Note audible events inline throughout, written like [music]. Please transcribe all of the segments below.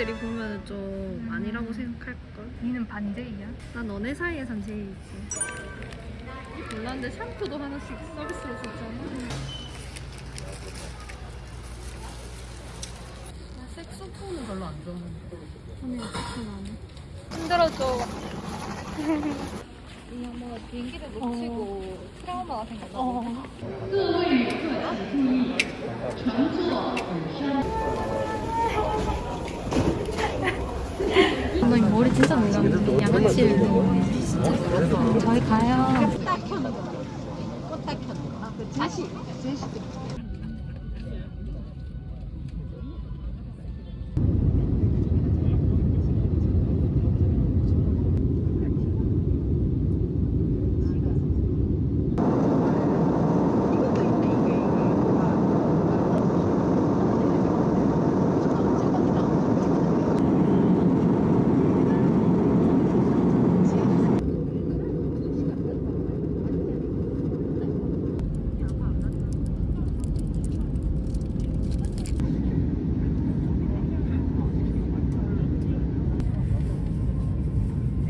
찐제이들이 보면 좀 아니라고 생각할걸? 니는 반제이야? 난 너네 사이에선 제이지. 몰랐는데 샴푸도 하나씩 서비스로 줬잖아. 나 색소폰은 별로 안 좋아하는데. 언니 어떻게 나네? 힘들어져. 그냥 뭐 비행기를 놓치고 트라우마가 생겼나 어. 너이 머리 진짜 노랗네. 양아치 머리 진짜 노랗다. 저희 가요.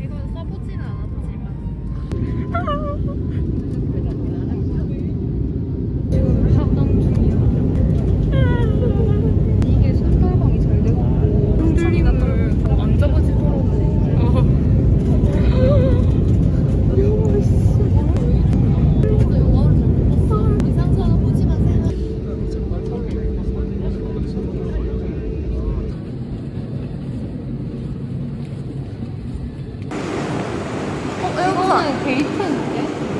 이건 써보진 않았지만. 지금 합동 중이야. 이게 손떨방이 잘 되고 흔들리는 걸 만져보지더라고. 이상처럼 보지 마세요. 이거는 데이트인데?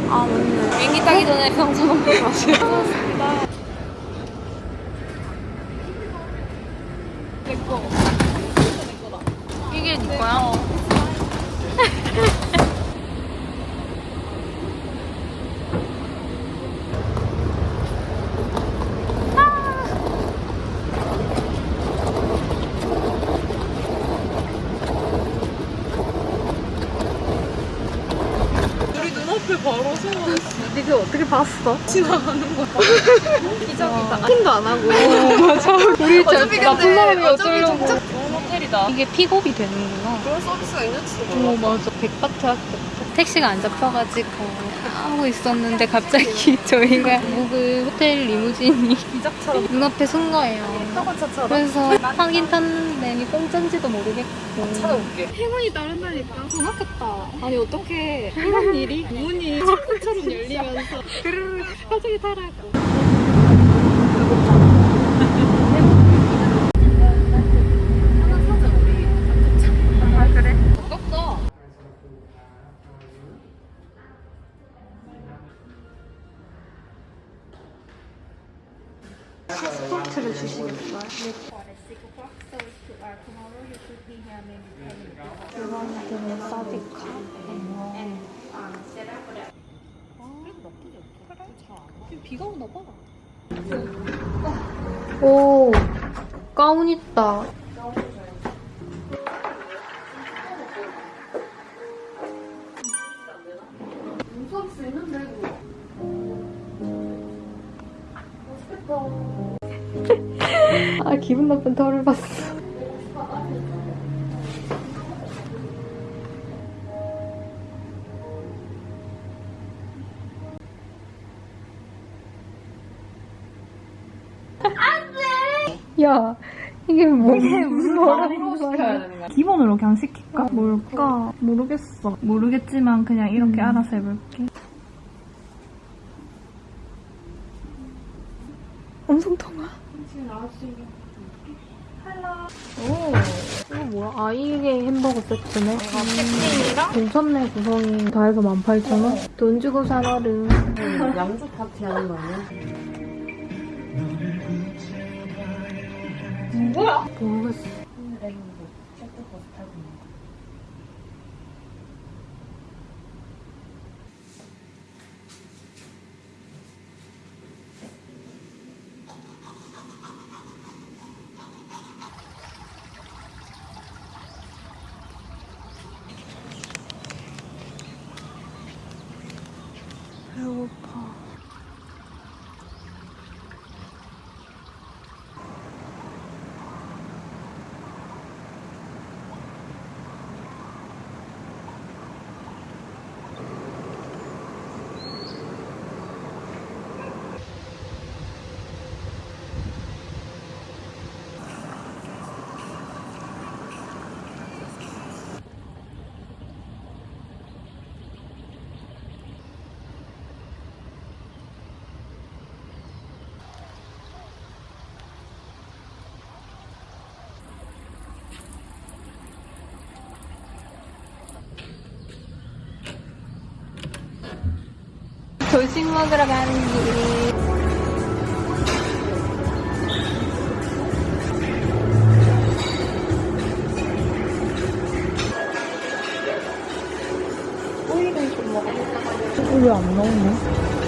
아 맞네. 비행기 타기 전에 평소 먹고 마세요. 이게 네 거야? 우리 눈앞에 바로 세워. 이게 봤어? 지나가는 거야. [laughs] 기적이다. 팀도 안 하고. 맞아. [laughs] 우리 진짜 어차피 나쁜 근데 사람이 어차피 어쩌려고. 좋은 호텔이다. 이게 픽업이 되는구나. 그런 서비스가 있는지도 어 몰라. 맞아. 백바트 학교. 택시가 안 잡혀가지고 하고 있었는데 갑자기 [laughs] 저희가 묵을 호텔 리무진이 기적처럼 눈앞에 선 거예요. 그래서 타긴 탔는데 공짜인지도 모르겠고 찾아볼게. 행운이 따른다니까. 더 막혔다. 아니 어떻게 이런 일이 문이 창문처럼 열리면서 그르르 [laughs] 갑자기 타라고. 하나 사자 우리. 아 그래? 아깝다. 스포츠를 주시겠어요? 이거는 사디카. 비가 오나 봐. 오 가운 있다. [laughs] 아 기분 나쁜 털을 봤어. 야 이게 뭐 이게 무슨 말하는 거야? 기본으로 그냥 시킬까? 뭘까? 모르겠어. 모르겠지만 그냥 이렇게 알아서 해볼게. 음성 통화. 오, 이거 뭐야? 아, 이게 햄버거 세트네. 음, 괜찮네, 구성이. 다 해서 18,000원? 돈 주고 산 어른. 양주 파티 하는 거 아니 야? 모르겠어. 조식 먹으러 가는 길. 오이를 좀 먹어볼까? 왜안 나오네?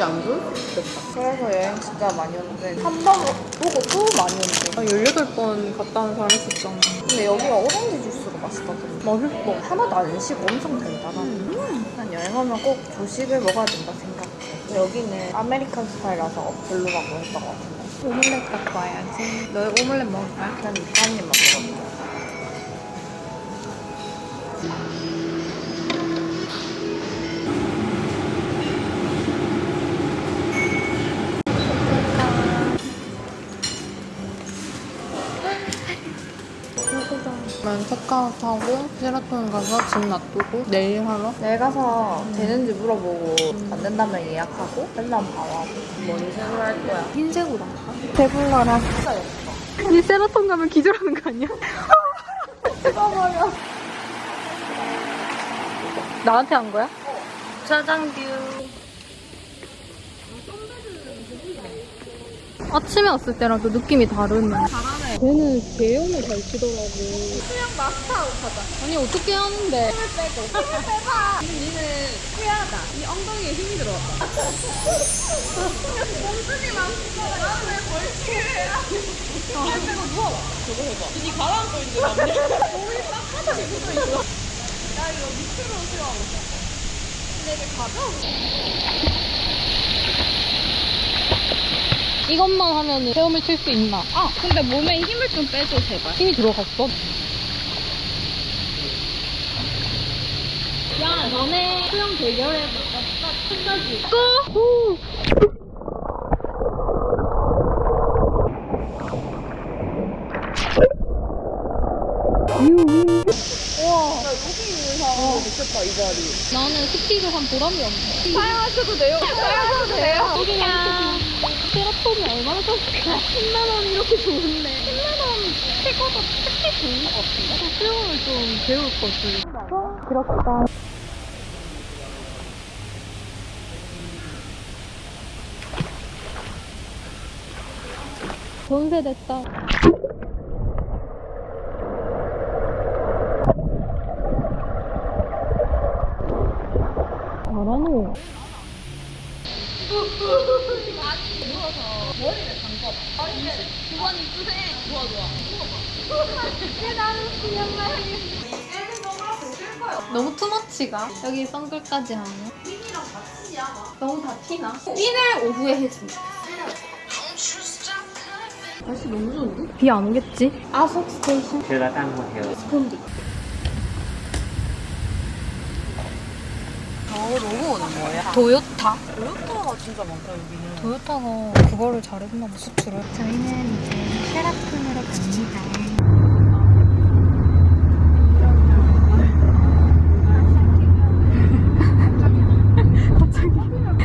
태국이 안 있겠다. 그래서 여행 진짜 많이 오는데 한번 보고 또 많이 온대. 나 18번 갔다 온 사람 있었잖아. 근데 여기가 오렌지 주스가 맛있다던데. 맛있어. 하나도 안 시고 엄청 달달하. 난 여행 오면 꼭 조식을 먹어야 된다 생각해. 여기는 American style이라서 별로 라고 했던 것 같은데. 오믈렛 갖고 와야지. 너 오믈렛 먹을 거야? 그냥 밑반입만 먹었어. 난 체크아웃 하고 세라톤 가서 짐 놔두고 내일 하러 내일 가서 되는지 물어보고 안 된다면 예약하고 맨날 봐와. 뭔 색으로 할 거야? 흰색으로 할까? 배불러라. 진짜 예뻐. 니 세라톤 가면 기절하는 거 아니야? 찍어버려. 나한테 한 거야? 짜장뷰. 아침에 왔을 때랑 또 느낌이 다르네. 잘하네. 걔는 개염을 잘 치더라고. 수영 마스터아웃 하자. 아니, 어떻게 하는데? 힘을 빼고. 힘을 [laughs] 빼봐. 니는 해야다. 이 엉덩이에 힘이 들어왔다. 몸뚱이만 나는 왜 벌칙을 해야 힘 빼고 누워봐. 저거 해봐. 니 가라앉고 있는데 남냐? 몸이 빡하다 이거 있어. 나 이거 밑으로 수영하고 있어. 근데 이게 가벼워. 이것만 하면 헤엄을 칠 수 있나? 아 근데 몸에 힘을 좀 빼줘 제발. 힘이 들어갔어? 야 너네 수영 대결해 딱 끝까지. 오! 미쳤다 이 자리. 나는 스키를 한 보람이 없네. 사용하셔도 돼요. 사용하셔도 돼요. 그냥 세라톤이 얼마나 썼을까? 10만 원 이렇게 좋은데 10만 원 최고도 특히 좋은 것 같은데? 수영을 좀 배울 거지. 그렇다. 전세 됐다. 잘하노. 투머치가 여기 선글까지 하네. 너무 다 티나. 핀을 오후에 해준다. 날씨 너무 좋은데? 비 안 오겠지? 아속 스테이션. 제가 딴 거예요. 스폰디. 저 너무 오는 거예요? 도요타. 토요타가 진짜 많다 여기는. 도요타가 그거를 잘했나 봐, 수출을. 저희는 이제 쉐라톤으로 갑니다. 갑자기.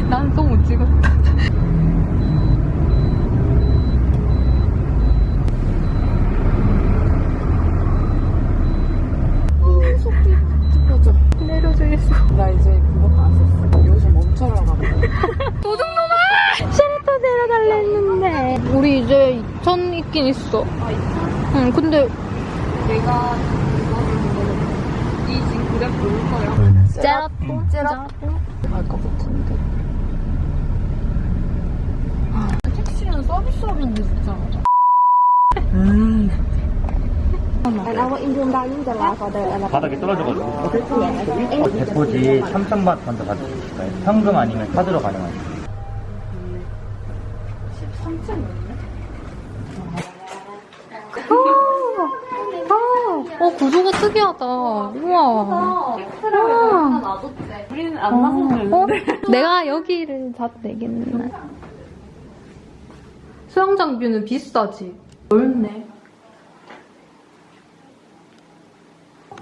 난 또 못 찍었다. 내려져 있어. 나 이제 그것도 안 썼어. 여기서 멈춰라 가고. 도둑놈아! 쉐라톤 데려달라 했는데. 우리 이제 2천 있긴 있어. 아 있어? 응, 근데 내가 이거를 보면 이 지금 그래 볼 거야. 제라톤? 제라톤? 알것 같은데. 택시는 서비스업인데 진짜. 바닥에 떨어져가지고. 어, 대포지 3,000바트 먼저 받으실까요? 현금 아니면 카드로 가능하세요. 어, 구조가 특이하다. 우와. 우와. 우리는 어, 어? 내가 여기를 자도 되겠네. 수영장 뷰는 비싸지. 넓네.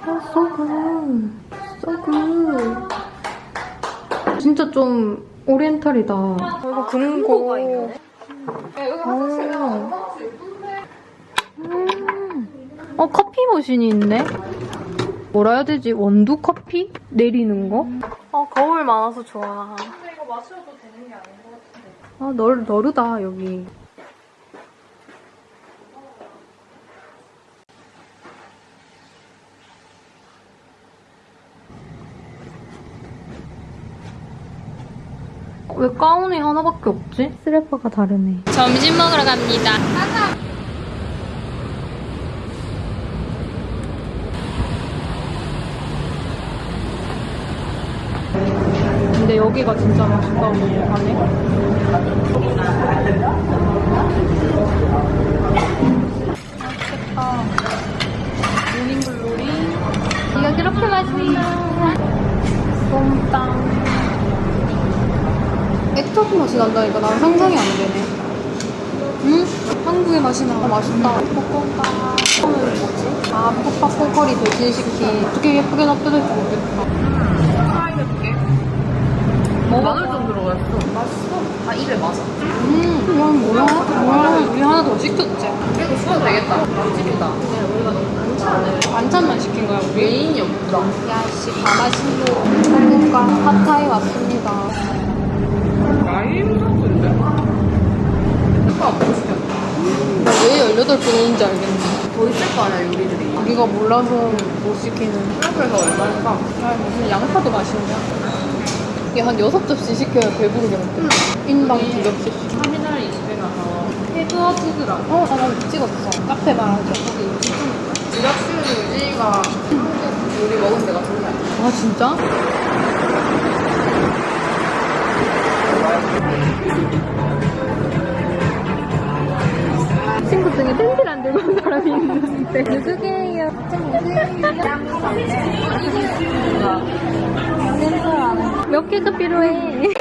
아. So good. 진짜 좀 오리엔탈이다. 이거 금고. 야, 여기 화장실 음. 어, 커피 머신이 있네? 뭐라 해야 되지? 원두 커피? 내리는 거? 어, 거울 많아서 좋아. 근데 이거 마셔도 되는 게 아닌 것 같은데. 아, 널, 너르다, 여기. 왜 가운이 하나밖에 없지? 스래퍼가 다르네. 점심 먹으러 갑니다. 근데 여기가 진짜 맛있다고 하네. 맛있겠다. 모닝글로리. 이거 그렇게 맛있나? 솜땅. 액터프 맛이 난다니까 난 상상이 안 되네. 응? 한국의 맛이 나. 맛있다. 볶음밥. 이거는 뭐지? 아, pop밥 포커리 배진시킨. 어떻게 예쁘게 납부될지 모르겠다. 마늘 좀 들어갔어. 맛있어. 다 입에 맞아. 음, 이건 뭐야? 뭐야? 우리 하나 더 시켰지? 이거 쓰면 되겠다. 맛집이다. 반찬만 시킨 거야, 우리? 메인이 없다. 야씨, 가마신도 한국과 핫타이 왔습니다. 라임 소스인데? 뭐 시켰어? 왜 18분 오는지 알겠네. 더 있을 거 아니야, 요리들이. 우리가 몰라서 못 시키는. 그래서 얼마일까? 아, 무슨 양파도 맛있냐? 이게 한 6접시 시켜야 배부르게 먹겠다. 인당 두 접시씩. 터미널 20에 가서 헤드워드더라. 어, 나 나도 찍었어. 카페 말하죠. 거기. 이락스 유지가 한국 요리 먹은 데가 정말 아, 진짜? 친구 중에 펜슬 안 들고 온 사람이 있는데 누구게요? 몇 개가 필요해?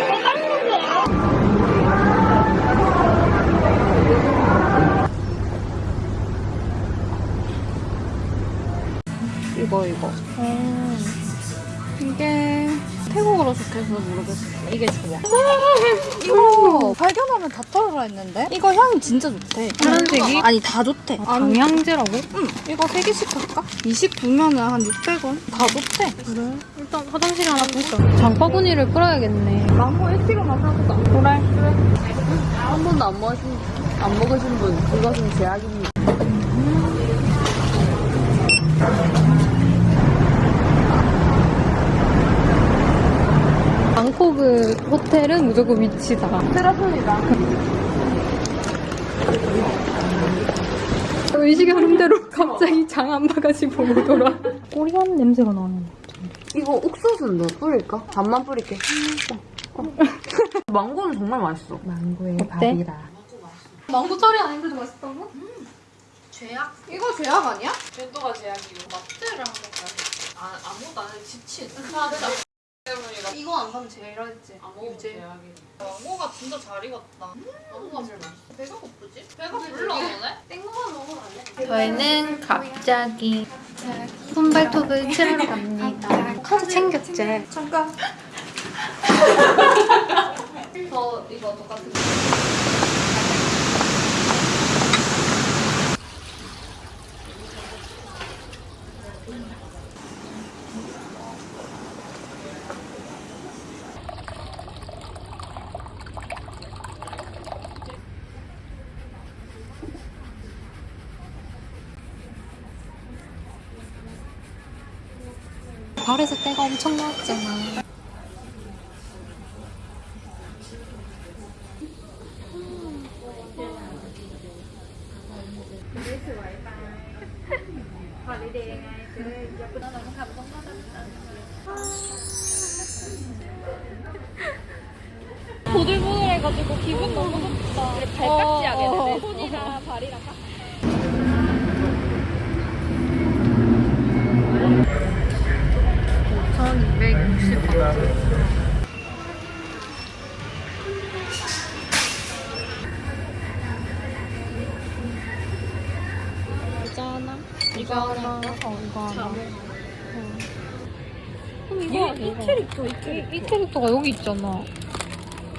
이거 이거. 이게 태국어로 적혀서 모르겠어. 이게 좋아. 이거 다 털어라 했는데? 이거 향이 진짜 좋대. 파란색이? 아니, 다 좋대. 아니, 방향제라고? 응. 이거 3개씩 할까? 29면은 한 600원. 다 좋대. 그래? 일단 화장실에 하나 보자. 장바구니를 끌어야겠네. 망고 1kg만 사보자. 그래? 한 번도 안 먹으신, 안 먹으신 분 그것은 제약입니다. 방코그 호텔은 무조건 위치다. 테라톤이다. 의식의 흐름대로 [laughs] 갑자기 장 안 봐가지고 보고 돌아. 꼬리한 냄새가 나는. 이거 옥수수는 너 뿌릴까? 반만 뿌릴게. 망고는 정말 맛있어. 망고의 밥이다. 망고 처리 아닌데도 맛있다고? 죄악? 이거 죄악 아니야? 젠도가 제약이고 마트를 한번 가야 아, 아무것도 안 해. 지친. 이거 안 가면 죄라했지. 아무것도 제약이. 망고가 진짜 잘 익었다. 망고가 제일 맛있어. 배가 고프지? 배가 불러 오네? 땡거만 먹으면 안 돼? 저희는 갑자기 손발톱을 칠하러 갑니다. 카드 챙겼지? 잠깐. [laughs] 저 이거 똑같은 거. 발에서 때가 엄청 나왔잖아. 보들보들해가지고 기분 너무 좋다. 발깍지 하게 되네. 손이랑 발이랑 이거 하나 이거 하나 어. 그럼 이거 이, 캐릭터 이 캐릭터 이, 이 캐릭터가 여기 있잖아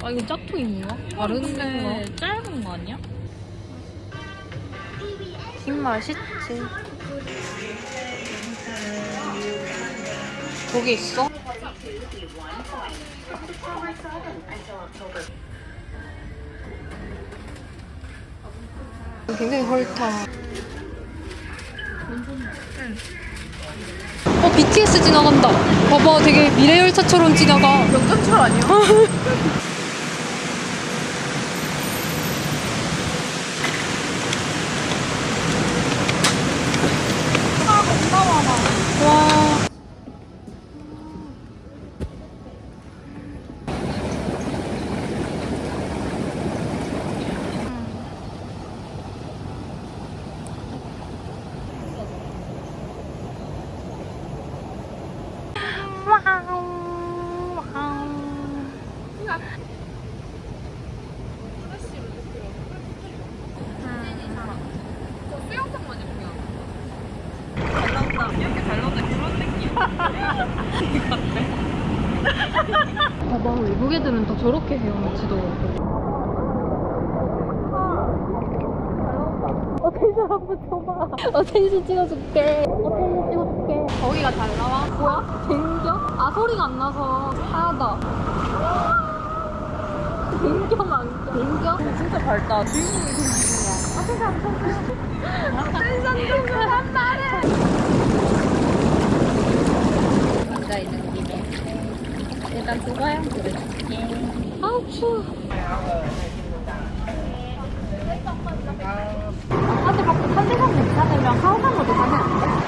아 이거 짝퉁인가? 다른 건가? 짧은 거 아니야? 긴 맛있지 거기 있어? 굉장히 헐타 어 BTS 지나간다 봐봐 되게 미래 열차처럼 지나가 명장철 아니야? [laughs] 텐션 찍어줄게. 어 텐션 찍어줄게. 거기가 잘 나와? 뭐야? 댕겨? 아 소리가 안 나서 하얗다. 댕겨 안 댕겨? 진짜 밝다. 주인공이 되게 기분이야. 아 텐션 안 텐션 텐션 한 말해 앉아 있는 김에. 일단 두바양 그려줄게 아우 추워. 현대상 괜찮으면 카우상으로 가면 안 돼?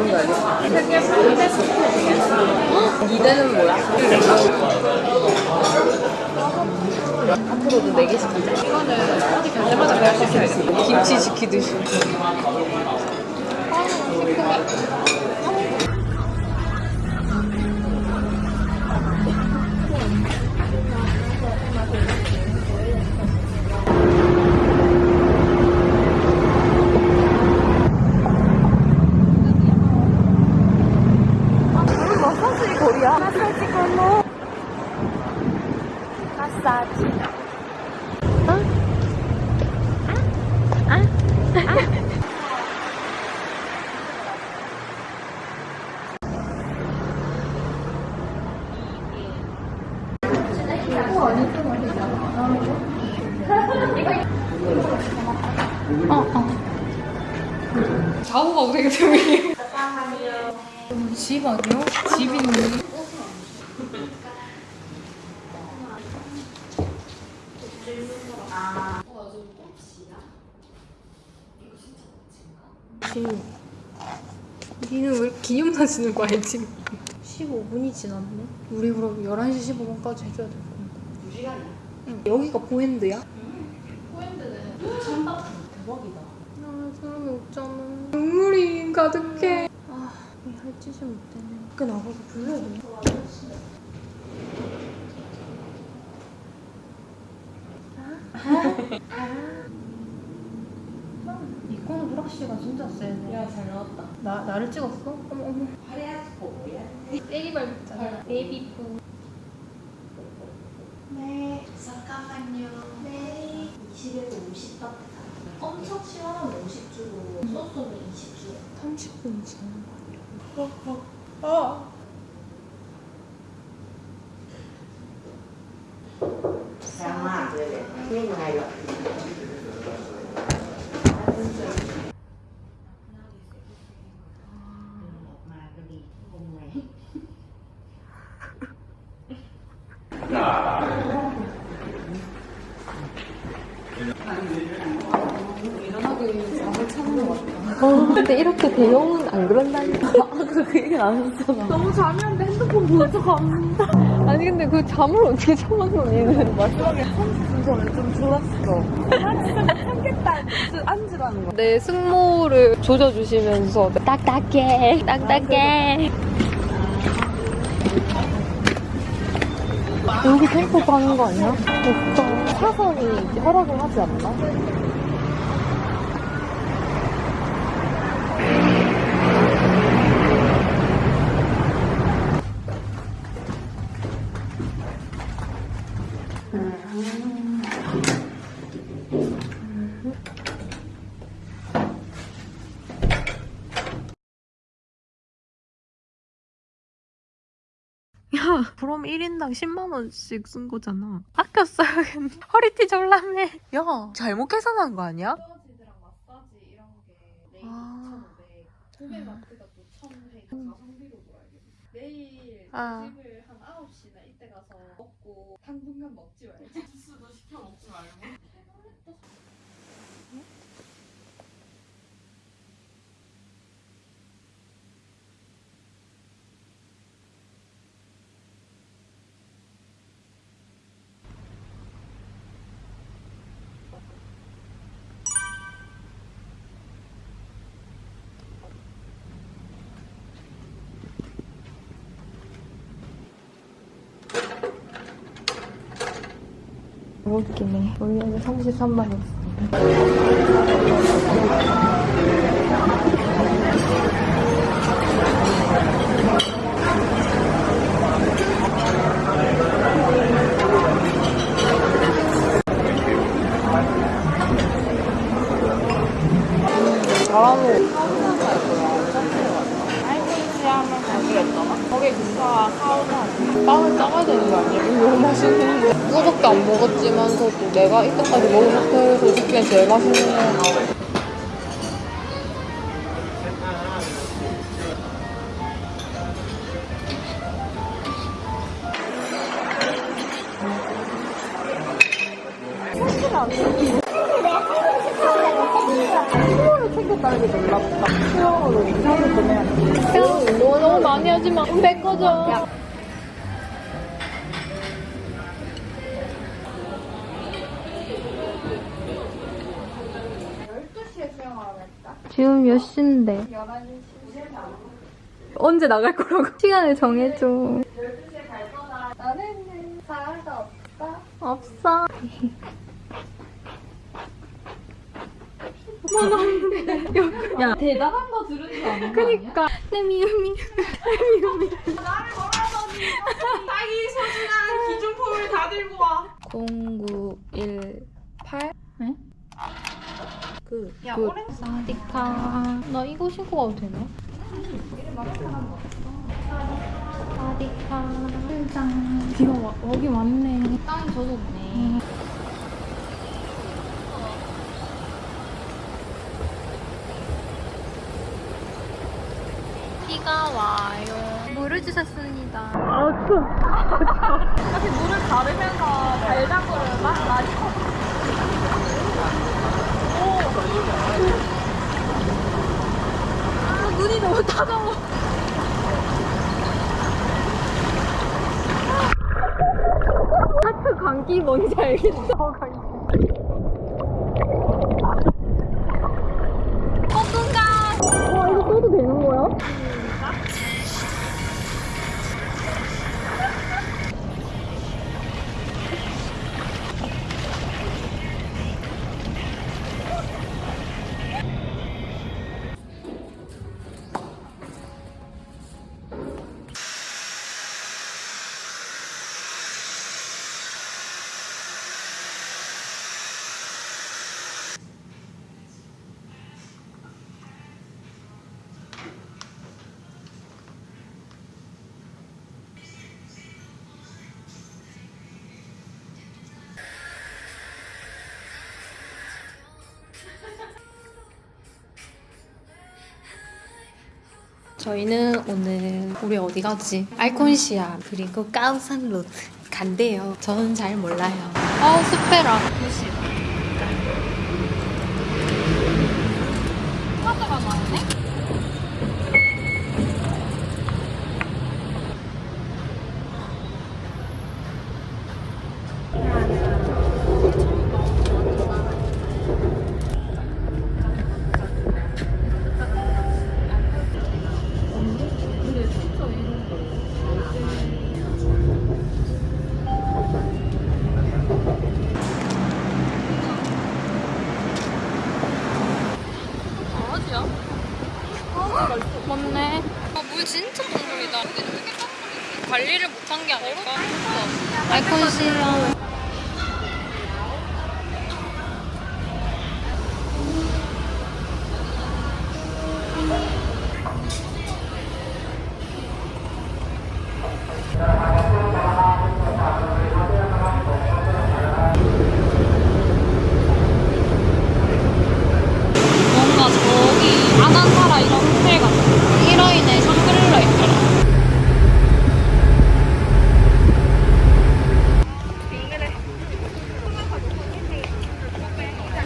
나오는 거 아니야? 이대는 뭐야? 앞으로도 4개씩 하자 이거는 어디 갈 때마다 배할 수 있어요 김치 지키듯이 아, 시큼해 よ。マッサージこのマッサージ 쓰는 과일 지금 15분이 지났네 우리 그럼 11시 15분까지 해줘야 될 건데 2시간이야? 응. 여기가 보핸드야? 음, 응 보핸드네 잠박 대박이다 아 사람이 없잖아 눈물이 가득해 아 할 짓이 못 되네 밖에 나가서 불러야 돼 아? 아? 아. 거는 후락씨가 진짜 세네. 야, 잘 나왔다. 나, 나를 찍었어? 어머, 어머. 화려하지 뭐야? 베이비발 먹자. 베이비푸. 네, 잠깐만요. 네. 20에서 50 따뜻한. 엄청 시원한 50주고 소스는 20주. 30분이 지난 거 아니야? 일어나기 잠을 찾는 것 같아. 어, 근데 이렇게 대형은 안 그런다니까. [laughs] 아까 그 얘기 안 했잖아. 너무 잠이 안 돼. 핸드폰 보면서 갑니다. 아니, 근데 그 잠을 어떻게 참았어, 니는? 마지막에 30분 전에 좀 졸았어. 나 진짜 참겠다. 앉으라는 거. 내 승모를 조져주시면서 딱딱해, 딱딱해. 여기 템포 가는 거 아니야? 없어. 차선이 허락을 하지 않나? 야, 그럼 1인당 10만원씩 쓴 거잖아. 아껴 써야겠네. [laughs] 허리띠 졸라매. 야, 잘못 계산한 거 아니야? 마사지랑 마사지 이런 게 내일 아. 2,500, 도배 마트가 또 1,100 가성비로 돌아야겠네. 내일 아. 집을 한 9시나 이때 가서 먹고 당분간 먹지 말자. 주스도 시켜 먹지 말고. 웃기네. 원래는 33만이 내가 이때까지 먹은 호텔에서 솔직히 제일 맛있는 언제 나갈 거라고? [laughs] 시간을 정해줘. 12시에 갈 거다. 나는 사할도 없어? 없어. 야, 대단한 거 들은 거 그니까. 내 미움이. 자기 소중한 기준품을 다 들고 와. 0918? 네? 그, 야, 그, 사디카. 나 이거 신고 가도 되나? 사디카. 짠. 비가 와, 오긴 왔네. 땅이 젖었네. 비가 와요. 물을 주셨습니다. 사실 물을 가르면서 막 많이 아, 눈이 너무 따가워. 하트 감기 뭔지 알겠어. 저희는 오늘 우리 어디 가지? 알콘시아 그리고 까우산 로드 간대요. 저는 잘 몰라요. 아 스페라. 맞네. 아, 물 진짜 동물이다. 관리를 못한 게 아닐까? 알콘시아. 뭔가 저기 아간사라 이런 호텔 같아. 1호인에 샹그릴라 있더라.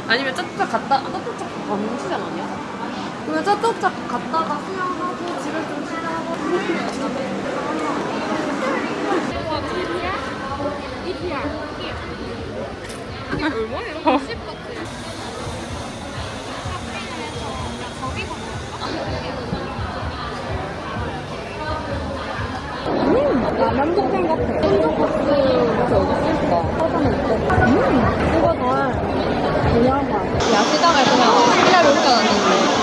아니면 짜짜짜 갔다 짜짜짜 가는 시간 아니야? 그러면 짜짜짝 갔다가 수영하고 집에 좀 쉬다가 얼마예요? 라면 볶음 같아. 핸드박스 이렇게 어디 쓸까? 음, 이거 더 그냥 봐. 야시장을 그냥 실내로 옮겨놨는데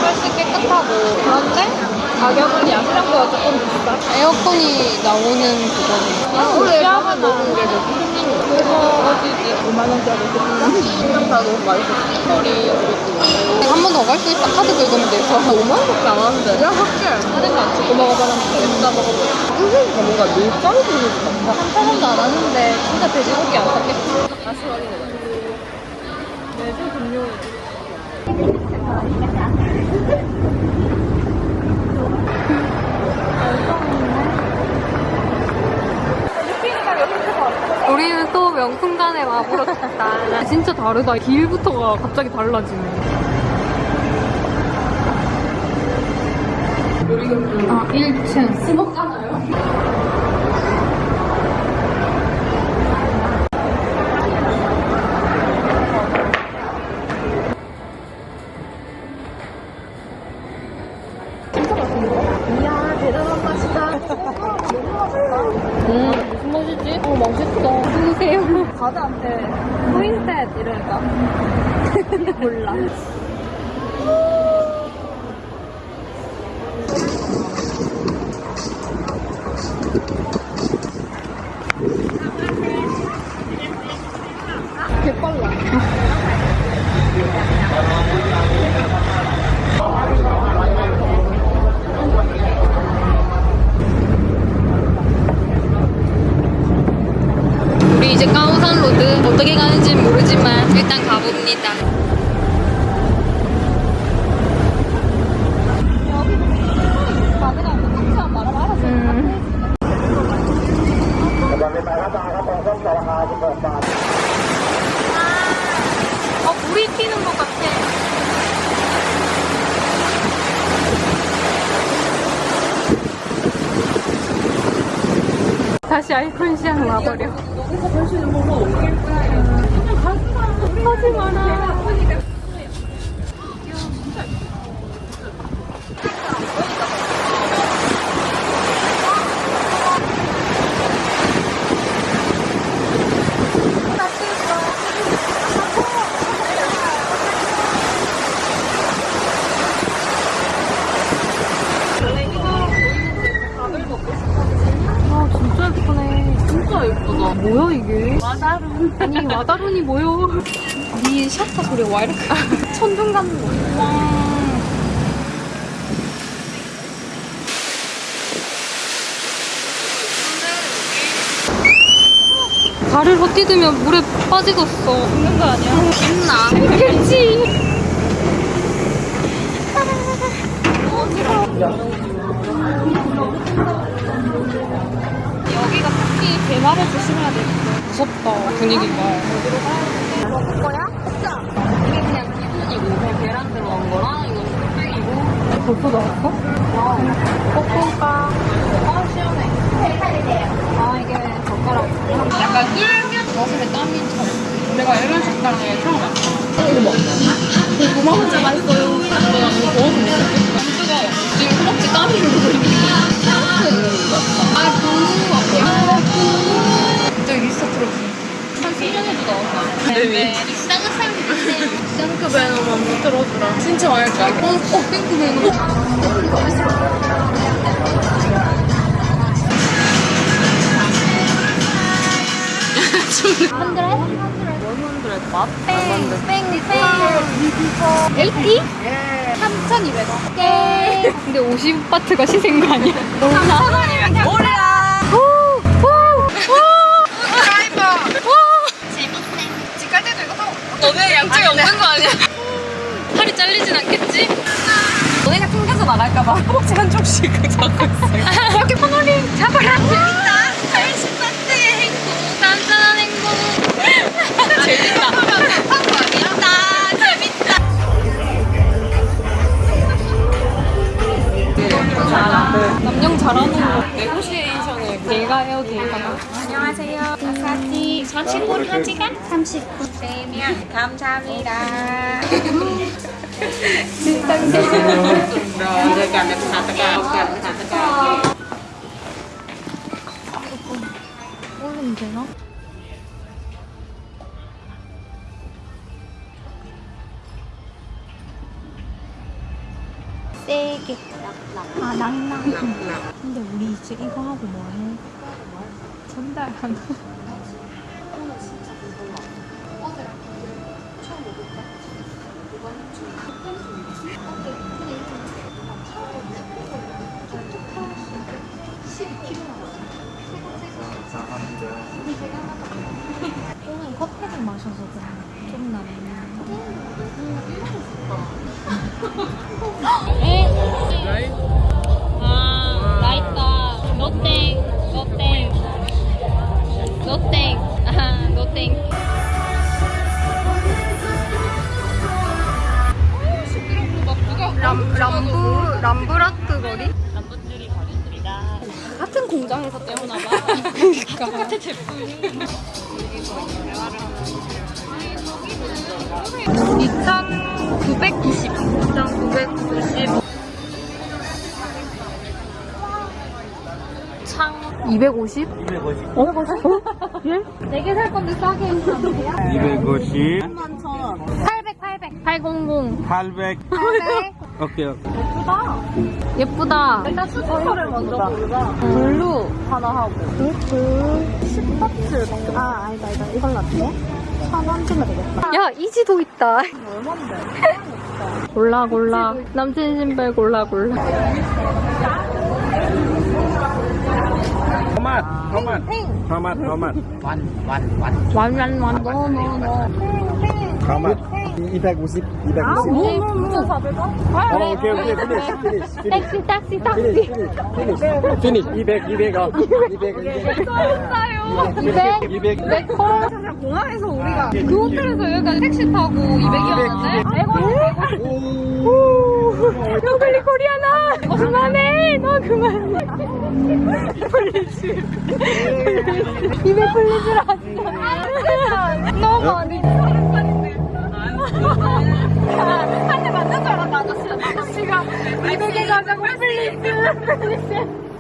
훨씬 깨끗하고 그런데 가격은 야시장보다 조금 비싸. 에어컨이 나오는 그거네. 원래 시합을 먹은 게 몇십 그래서 어디지? 5만원짜리 식당? 다 너무 맛있었어. 커리 그리고 한 번 더 갈 수 있다. 카드 긁으면 돼서. 5만원밖에 안 하는데. 야, 학교 하는 거안 찍고 먹어봤는데. 진짜 먹어봤어. 선생님가 뭔가 밀가루 들는 것 같아. 한 번도 안 하는데 진짜 돼지고기 안 샀겠지. 다시 확인해봐. 매주 금요일. 우리는 또 명품관에 와버렸다. 진짜 다르다. 길부터가 갑자기 달라지네. 아, 1층. 스모가나요? 이야, 대단한 맛이다. 음, 무슨 맛이지? 어, 맛있어. 누구세요? 바다한테 포인셋 이러니까. [laughs] 몰라. 우리 이제 까우산 로드 어떻게 가는지 모르지만 일단 가봅니다. 어, 물이 튀는 것 같아. 다시 아이콘시 갑자기 샤타 소리 와 이렇게 천둥 같는 거. 와. 발을 뛰드면 물에 빠지겠어. 죽는 거 아니야? 죽나? 그렇지. 여기가 특히 대화를 조심해야 돼. 무섭다, 분위기가. 어디로 가야 돼? 먹을 거야? 그냥 계란 들어간 거랑 이거 쑥백이고. 벌써 나왔어? 볶음밥. 아 시원해. 아 이게 젓가락. 약간 쫄면 맛에 땀이 잘. 내가 이런 식당에 처음 왔어. 고구마 혼자 맛있어요. 내가 너무 더워서 못 먹겠어. 안 뜨거워. 지금 허벅지 땀이 흐르고 있는 아, 분우 같아요. 저기 리스트로 한 10년에도 나왔어. 네. 이 상한 사람들 싱크베너만 못 들어주라. 신청할까? 어, 어, 싱크베너. 에이티? 3,200원. 예. 근데 50바트가 시세인 거 아니야? 3,000원이면 몰라. 오! 오! 오! 드라이버. 재밌네. 집갈 때도 이거 타고. 너네 양쪽에 없는 거 아니야? 팔이 잘리진 않겠지? 너네가 튕겨서 나갈까봐 허벅지 한쪽씩 잡고 있어. 이렇게 코너링 잡아라. 재밌다. 80바트의 행복. 단단한 행복. 재밌다. 남영 잘하는 거. 걔가 해요, 걔가. 안녕하세요. 사지 30분 1시간 30분 되면 감사합니다. 올리면 되나? 세게. 아 낭낭. 근데 우리 이제 이거 하고 뭐 해? 전달하는 그래. 좀 남네. 아 맛있다. 아 람브라트 거리? 남분들이 거리들이다. 같은 공장에서 떼오나 봐. 그러니까. 똑같은 제품 250? 250. 어? 어? 예? 4개 살 건데 싸게 해주세요. 250, 800, 800. 800. 800. 오케이, 오케이. 예쁘다. 일단 수수료를 먼저 보자. blue. 하나 하고. 그 10바트. 아 아니다 아니다 이걸 놨네. 천원 주면 되겠다. 야, 이지도 있다. 얼만데? 골라, 골라. 남친 신발 골라, 골라. How much? How much? How much? How much? 완, 완, 완. 너, 너, 너. How much? 250, 250. 진짜 400원? Oh, okay, okay, finish, finish, finish. 택시, 택시, Finish, 택시. finish, finish. Finish, 200, 200, 어. 200, 200. 싸요. 200? 200. 100콜? 공항에서 우리가 그 호텔에서 여기까지 택시 타고 200이었는데 100원이 100원. 너블리 코리아나. 어, 그만해. 너 그만해. 플리즈. 200 플리즈라. 너무 많이. 한대 맞는 줄 알았다, 아저씨. 아저씨가 200에 가자고 플리즈. 플리즈.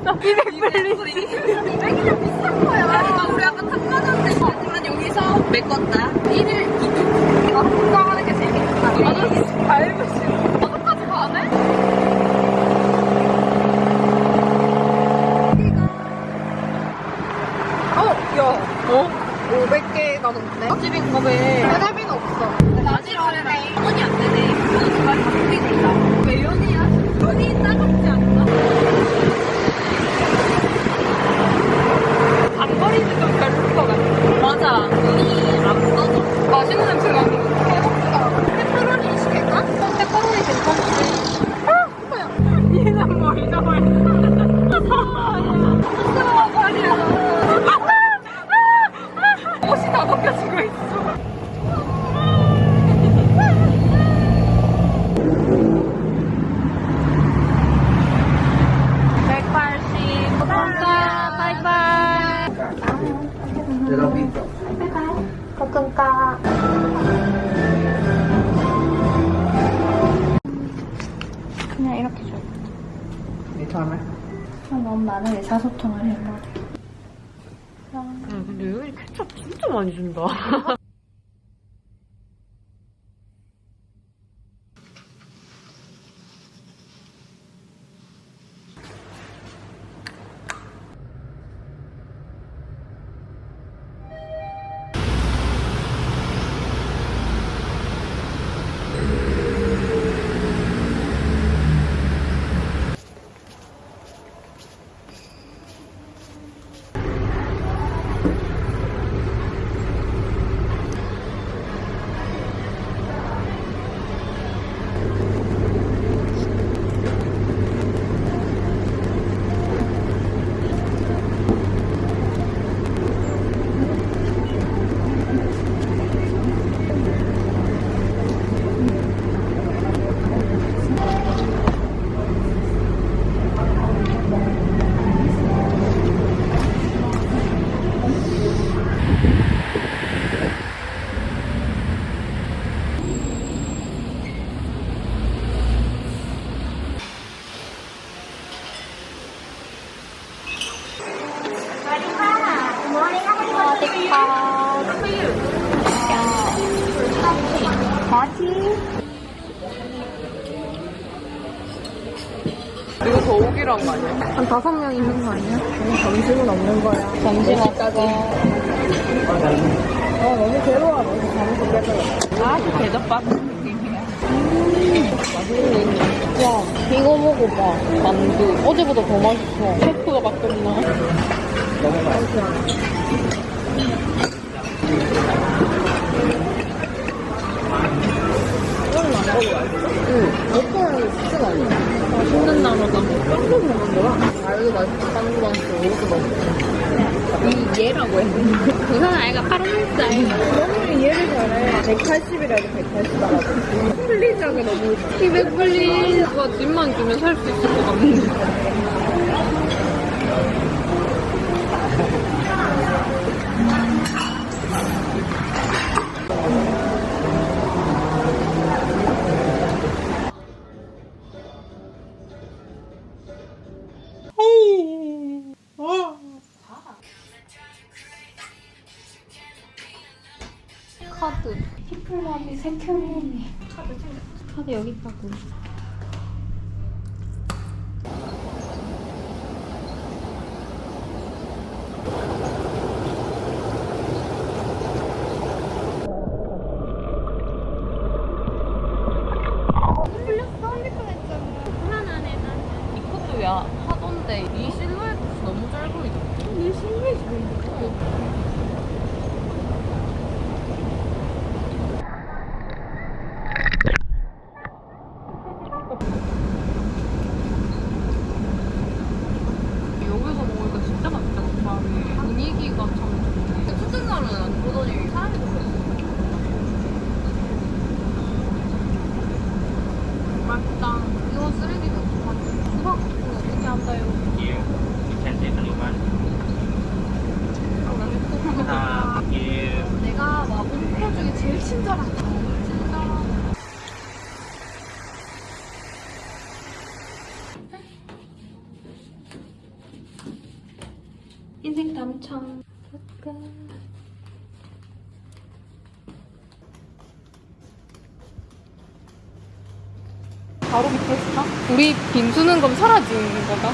200 플리즈. 200이면 비싼 거야. 그러니까 우리 아까 탁 맞았는데 하지만 여기서 메꿨다. 1일 2주. 이거 한강하는 게 재밌다. 아저씨 밟으시고. 어디까지 가네? 어, 야, 어? 500개가 넘네? 집인 겁에 배달비는 없어. 나지러네. 원이 안 되네. 이거 정말 바뀌고 있다. 왜 연이야? 연이 따갑지 않나? 앞머리는 좀 별로인 것 같아. 맞아. 눈이 안 떠져. 맛있는 냄새가 나는 페퍼로니 시킬까? 페퍼로니 괜찮지. 아. [laughs] 얘는 뭐 잊어버렸어. 의사소통을 해버려. 야, 근데 여기 케첩 진짜 많이 준다. [laughs] 이거 더 오기로 한 거 아니야? 한 다섯 명 있는 거 아니야? 점심은 없는 거야. 점심. 어, 너무 괴로워. 너무 잠이 깼어. 아주 대접받은 느낌이야. 야, 이거 먹어봐. 만두. 어제보다 더 맛있어. 셰프가 바뀌었나? 맛있는 나무다. 빵도 먹는 거야? 아, 여기 맛있어. 빵도 맛있어. 이것도 맛있어. 이 얘라고 했는데. 부산 아이가 파란색 아이가. 너무 이해를 잘해. 180이라도 180이라도. 풀리자게 너무. 200불리가 집만 주면 살 수 있을 것 같은데. 바로 밑에 있어? 우리 빈수는 그럼 사라지는 거다? 어,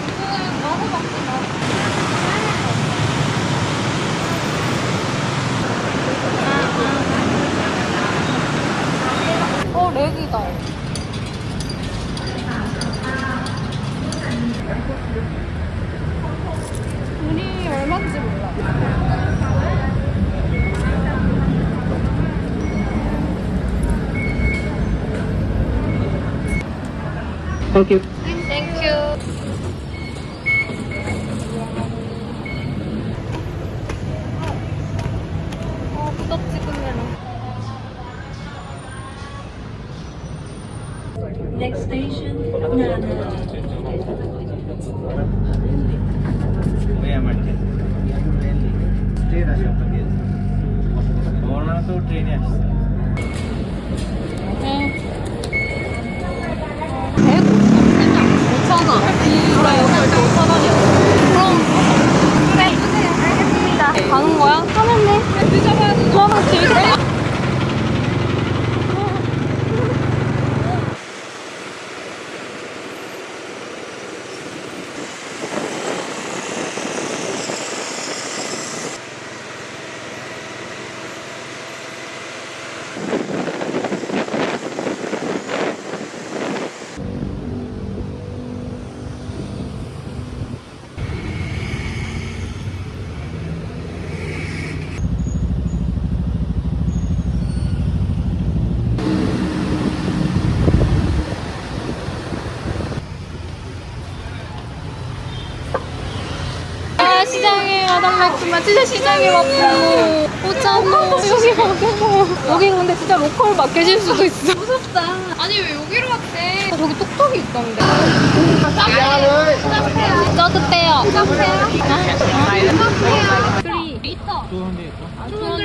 Thank you. 아 진짜 시장이 맞고. 오차고 시장이 맞고 여기 근데 진짜 로컬 맡겨질 수도 있어. 무섭다. 아니 왜 여기로 왔대? 아, 저기 똑똑이 있던데. 짜증해요. 짜증해요. 짜증해요. 짜증해요.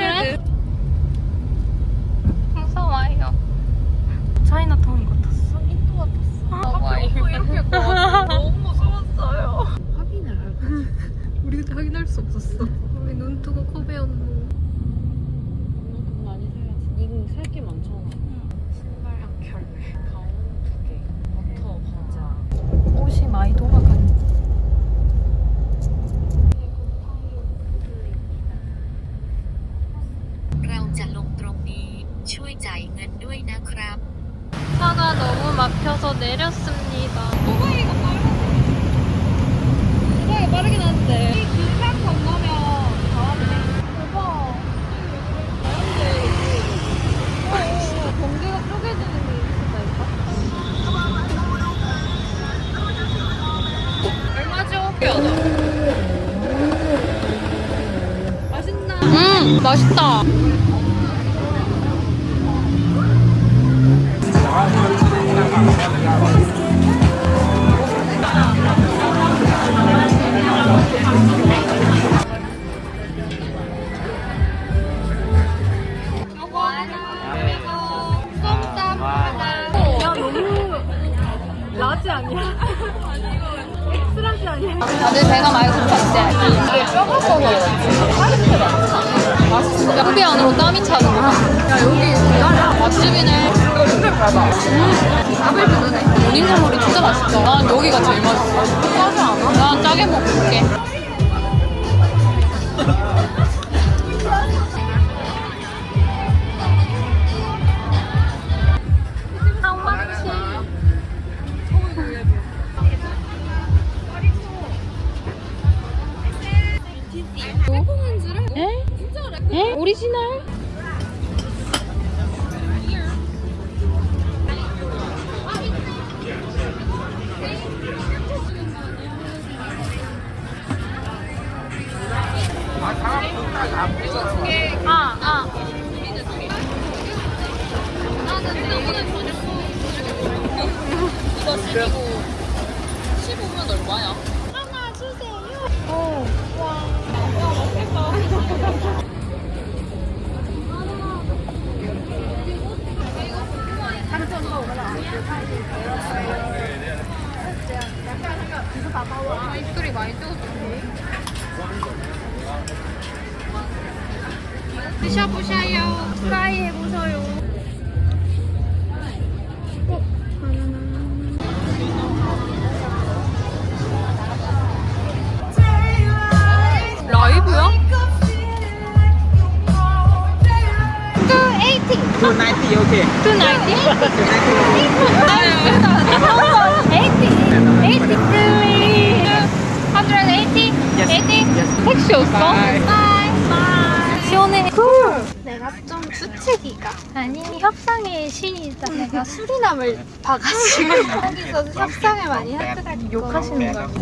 오리지널?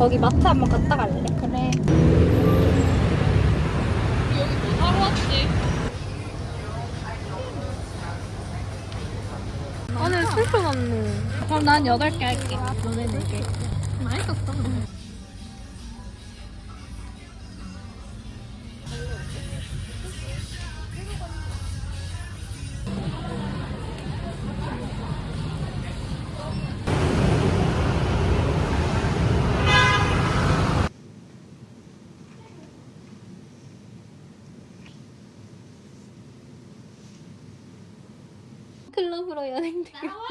거기 마트 한번 갔다 갈래? 그래 여기 뭐 사러 왔지? 오늘 술도 많노 그럼 난 8개 할게 클럽으로 여행 중. 나와!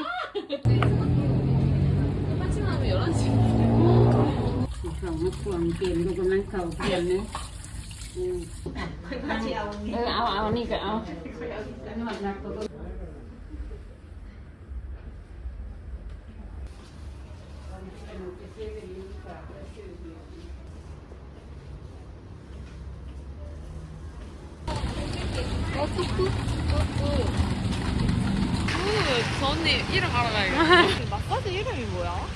빠치고 나면 11시. 진짜 먹고 안 이러고 많다. 어떻게 하네? 응. 같이 아오니. 응, 아오니까 아오.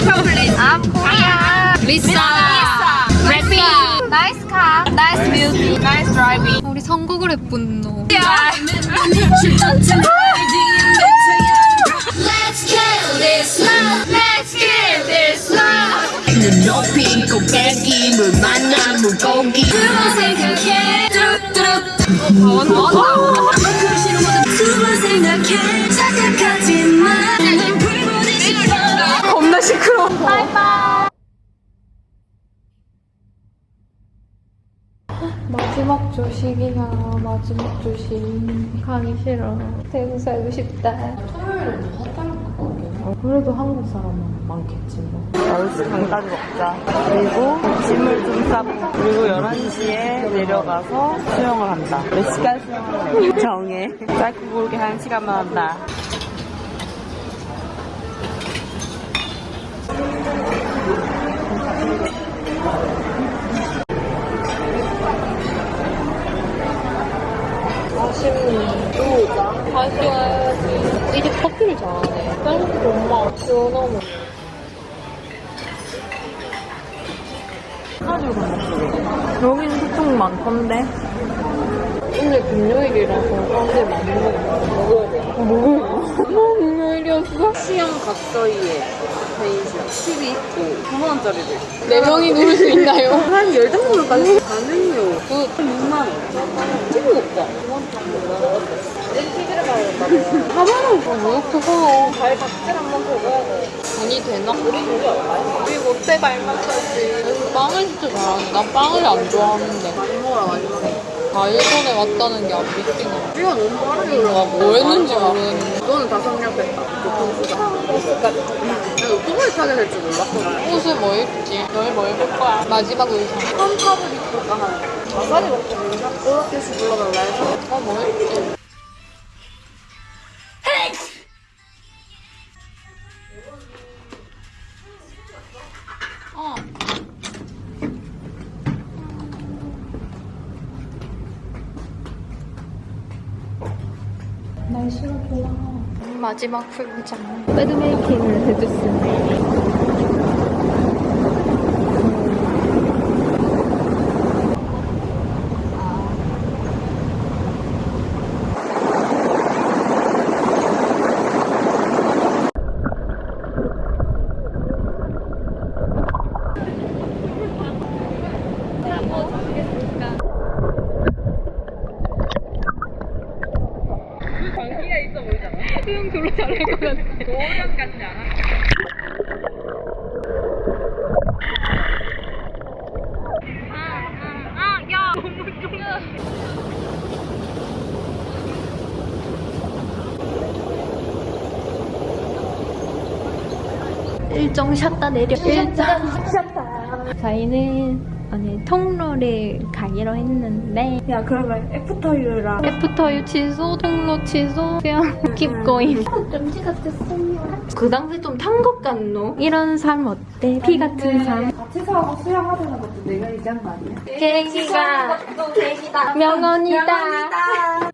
I'm Korea. Lisa. Rapping. Nice car. Nice beauty. Nice driving. 우리 선곡을 해뿐노. Let's kill this love Let's kill this love 높이 꼭대기 물 만난 물고기 두번 생각해 뚝뚝 불보내 싶어 겁나 시끄러워. 마지막 조식이야 마지막 조식 가기 싫어 대구 살고 싶다 그래도 한국 사람은 많겠지 뭐 강까지 먹자. 그리고 짐을 좀 싸고 그리고 11시에 내려가서 수영을 한다. 몇 시간 수영을 해? 정해. 짧고 굵게 한 시간만 한다. 아쉽네 또 오자 다시 와야지 이제 커피를 잘하네. 딸기 엄마 시원하고 여기는 소통 많던데. 오늘 금요일이라서 사람들이 많이 먹어 돼. 먹어야 돼 금요일이었어? 시험 각서이에 페이지 팁이 있고 9만원짜리도 있고. 네 명이 누를 수 있나요? [laughs] 한 15명까지 가능요. 그 6만원. 팁이 높다. TV를 가야겠다. 4만원 더 무역도 사발 각질 한번 긁어야 돼. 돈이 되나? 우리 돈이 얼마야? 우리 롯데 닮았었지 빵을 진짜 잘하는데 난 빵을 안 좋아하는데 많이 먹어라, 많이 먹어. 아 일본에 왔다는 게 안 믿기네 우리가 너무 빠르게 내가. 뭐 했는지 모르겠는데 너는 다 섭렵했다. 난 오토바이 타게 될 줄 몰랐거든. 옷을 뭐 입지? 너희 뭐 입을 거야? 마지막 의상. 펌팝을 입고 한 와사비 먹고 민상 그렇게씩 불러달라 해서? 어뭐 입지? 날씨가 좋아. 마지막 풀장. 배드메이킹을 해줬습니다. 일정 샷다 내려. 일정 샷다. 저희는 오늘 통로를 가기로 했는데 야 그러면 애프터유랑 애프터유 취소, 통로 취소, 그냥 킵 고잉. 좀 같았어요 그 당시 좀 탄 것 같노? 이런 삶 어때? 피 같은 삶. 같이 사고 수영하자는 것도 내가 얘기한 거 아니야? 계기가 명언이다.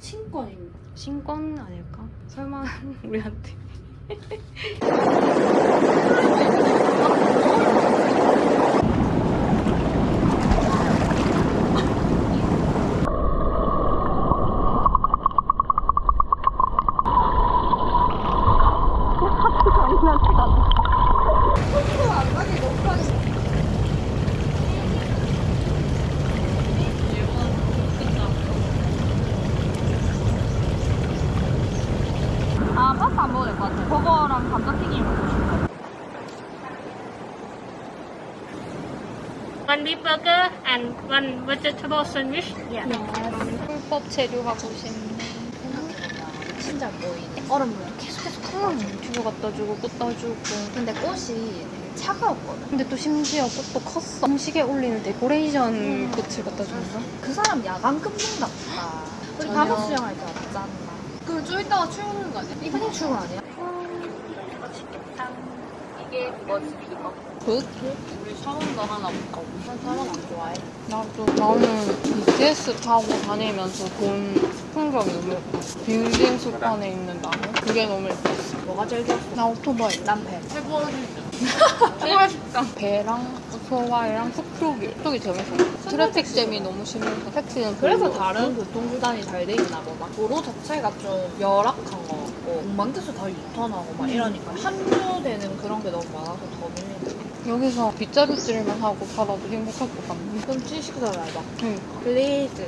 신권입니다. 신권 아닐까? 설마 우리한테. 아 파스타 안 먹어도 될 것 같아. 버거랑 감자튀김 먹고 싶어. One beef burger and one vegetable sandwich. Yeah. 불법 체류하고 싶네. 진짜 보이네. 얼음물도 계속 계속 흘러오는 주고 갖다 주고 꽂다 주고. 근데 꽃이 되게 차가웠거든. 근데 또 심지어 꽃도 컸어. 음식에 올리는 데코레이션 꽃을 갖다 준다. 그 사람 야간 근무인가 보다. 우리. 밤에 수영할 때 왔잖아. 그럼 좀 이따가 출근하는 거 아니야? 이분이 출근 아니야? 이게 그거지 비거. good? 우리 샤워도 하나 먹고. 난 사람 안 좋아해. 나도 나는 BTS 타고 다니면서 본 풍경이 너무 예뻐. 빌딩 수판에 있는 나무 그게 너무 예뻤어. 뭐가 제일 좋았어? 나 오토바이. 난 배. 해보고 싶다. [laughs] 배랑 오토바이랑 숲속이. 숲속이 재밌어. traffic jam이 너무 심해서 택시는 그래서 별로 다른 교통수단이 잘 돼 있나 보다. 도로 자체가 좀 열악한 거 같고, 공만대서 다 유턴하고 막 이러니까 합류되는 그런 게 너무 많아서 더 밀리는 거 여기서 빗자루질만 하고 살아도 행복할 것 같네. 찌시키달라 해봐. 응. 플리즈.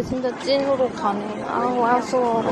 아, 이제 진짜 찐으로 가네. 아우, 아쉬워.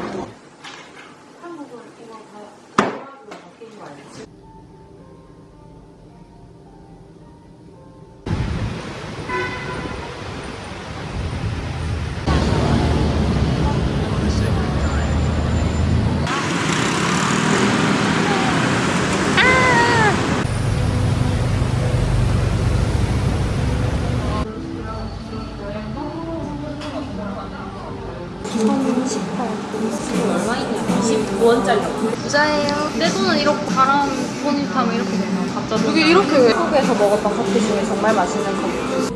부자예요. 내 돈은 이렇게 바람 본이 타면 이렇게 되나? 가짜 돈. 이게 이렇게 한국에서 먹었던 커피 중에 정말 맛있는 커피.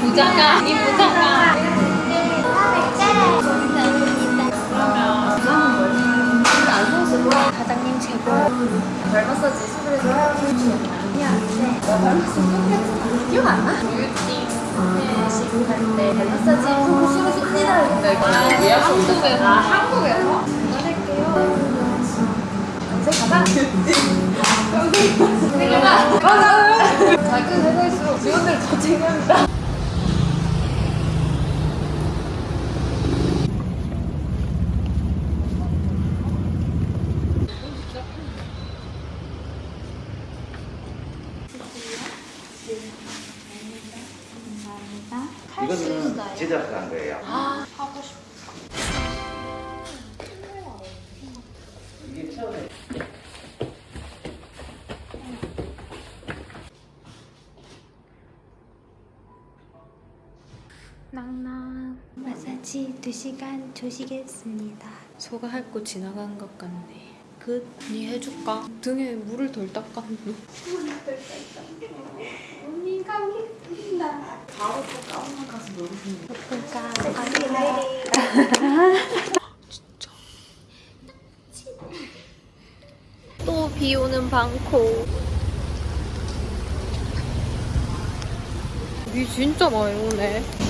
부자가, 이 부자가. 사장님 최고. 발 마사지 수술에서 야, 네. 발 마사지 끝까지 기억 안 나? 네, 시급할 때, 발 마사지 수술에서 씁니다. 네, 한국에서. 아, 한국에서? 가자. 영생 가자. 가자. 작은 회사일수록 직원들 더 챙겨준다. 2시간 조시겠습니다. 소가 핥고 지나간 것 같네. 그, 니 해줄까? 등에 물을 덜 닦았노. [laughs] 또비 오는 방콕. 비 진짜 많이 오네.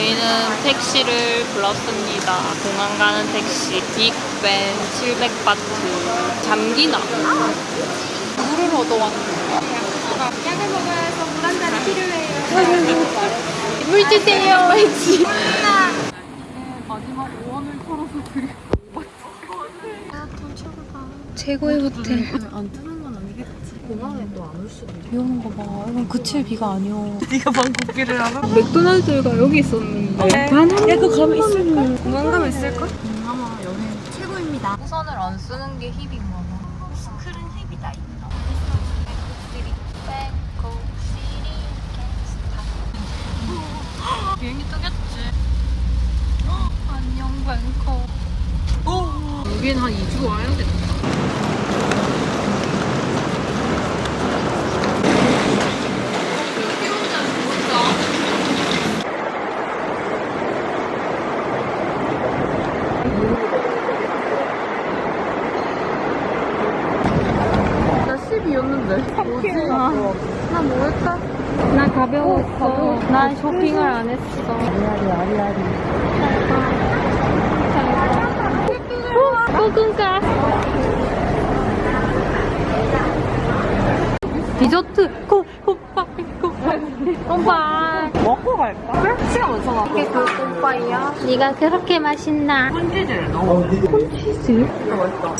저희는 택시를 불렀습니다. 공항 가는 택시. 빅벤 700바트. 잠기나? 물을 얻어왔는데. 약을 먹어야 해서 물 한 잔 필요해요. [laughs] 물 주세요, 했지. 최고의 호텔. 안 뜨는 건 아니겠지. 또 안 올 수도 있고. 비 오는 거 봐. 이건 그칠 비가 아니오. [laughs] 네가 방귀를 안 하고. 맥도날드가 여기 있었는데. 네. 아, 야, 그 가면 있을걸? 공항 가면 있을걸? 음, 아마 여기 최고입니다. 우선을 안 쓰는 게 힙인 거 봐. 스크린 힙이다, 비행기 뜨겠지. [gasps] 안녕, 뱅콕. 우린 한 2주 와야겠다. 네가 그렇게 맛있나? 콘치즈를 넣어. 콘치즈? 맛있다.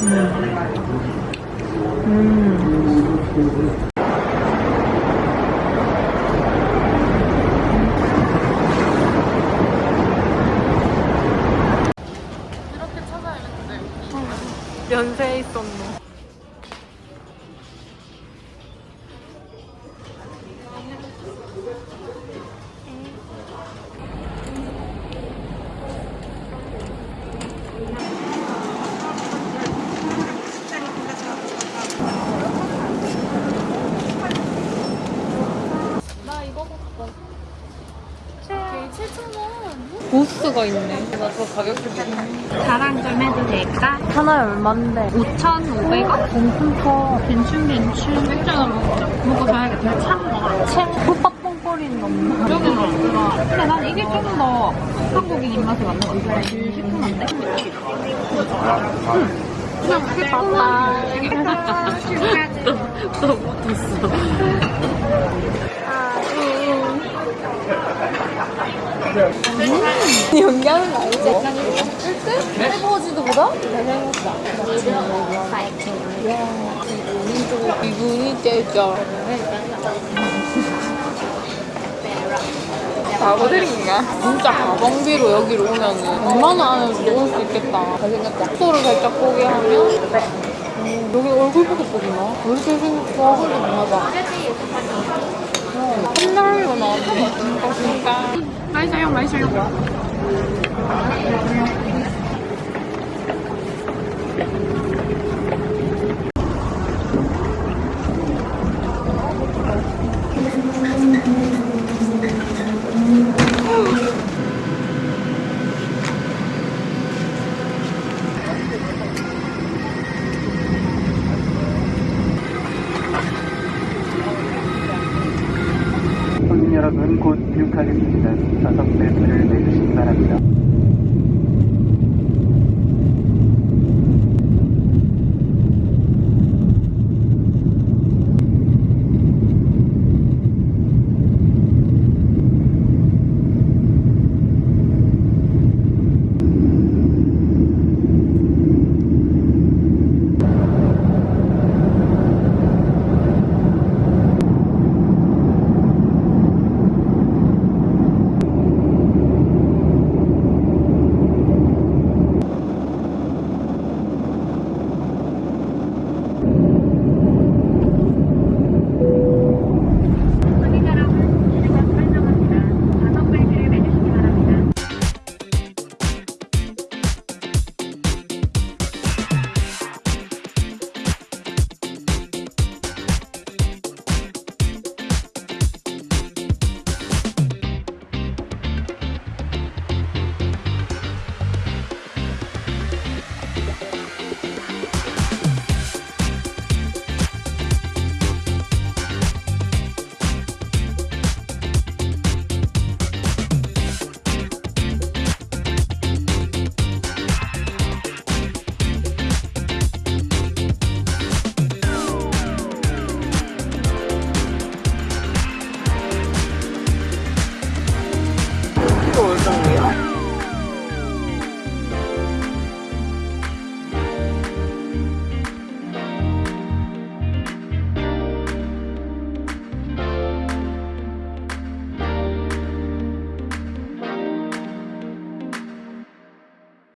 연세에 있었노. 보스가 있네. 나저 가격 좀 자랑 좀 해도 될까? 하나에 얼만데? 5,500원? 괜찮다. 괜춘 괜춘. 맥주나 먹자. 먹어봐야겠다. 찬 거. 채. 호빠뽕거리는 없나? 여기는 없구나. 근데 난 이게 좀 더 한국인 입맛에 맞는 것 같아. 시큼한데? 그냥 맛있다. [laughs] 또 못했어. 연기하는 거 알지? 1등? 해보지도 보다? 이분이 제일 잘. 바보들인가? 진짜 가성비로 여기로 오면은 2만 원에서 먹을 수 있겠다. 잘생겼다. 속도를 살짝 포기 하면 음, 여기 얼굴 보고 보구나. 왜 이렇게 생겼어? 얼굴도 없나 봐. 어, 컵라면이가 나왔네. 그러니까. 맛있어요, 맛있어요.